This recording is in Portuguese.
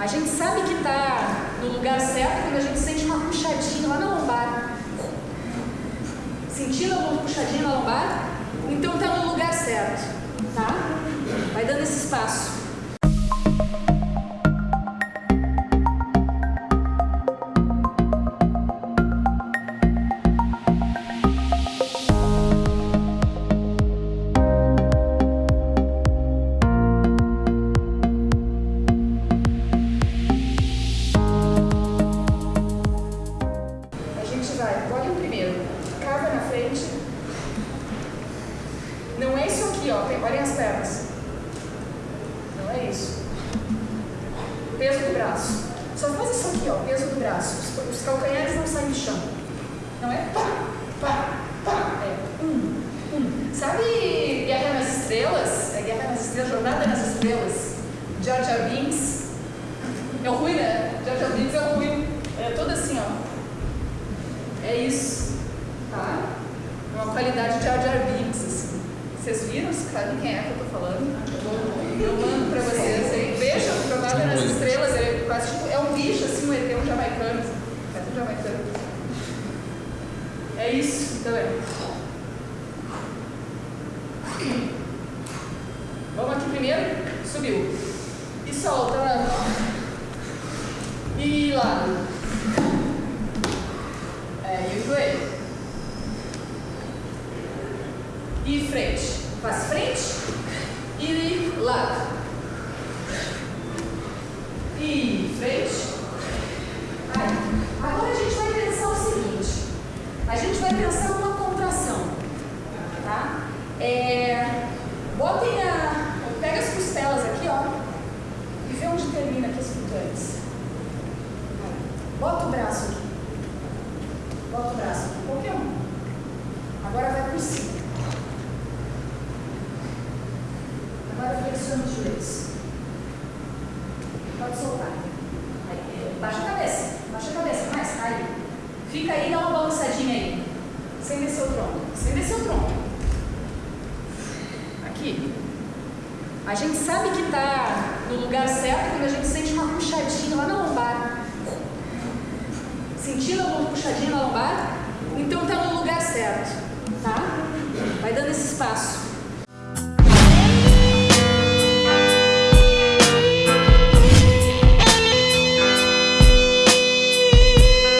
A gente sabe que está no lugar certo quando a gente sente uma puxadinha lá na lombar. Sentindo alguma puxadinha na lombar? Então está no lugar certo, ó. tem- Olhem as pernas. Não é isso. Peso do braço. Só faz isso aqui, ó. Peso do braço. Os, os calcanhares não saem do chão. Não é? Pá, pá, pá. É. Um, um. Sabe Guerra nas Estrelas? É Guerra nas Estrelas, Jornada nas Estrelas. Jar Binks. É ruim, né? Jar Binks é ruim. É todo assim, ó. É isso, tá? É uma qualidade de Binks, assim. Vocês viram? Sabem quem é que eu tô falando? Eu mando pra vocês aí. Vejam, Jornada nas Estrelas, é quase tipo, é um bicho, assim, um ET, um jamaicano. É um jamaicano. É isso, então é. Vamos aqui primeiro, subiu. E solta. E lado. É, e o. E frente. Faz frente e lado. E frente. Aí. Agora a gente vai pensar o seguinte. A gente vai pensar numa contração. Tá? É, botem a. Pega as costelas aqui, ó. E vê onde termina aqui as flutuantes. Bota o braço aqui. Bota o braço aqui, qualquer um. Agora vai por cima. Agora flexiona os joelhos. Pode soltar. Aí, baixa a cabeça. Baixa a cabeça. Mais. Aí. Fica aí, dá uma balançadinha aí. Sem descer o tronco. Sem descer o tronco. Aqui. A gente sabe que está no lugar certo quando a gente sente uma puxadinha lá na lombar. Sentindo alguma puxadinha na lombar? Então está no lugar certo, tá?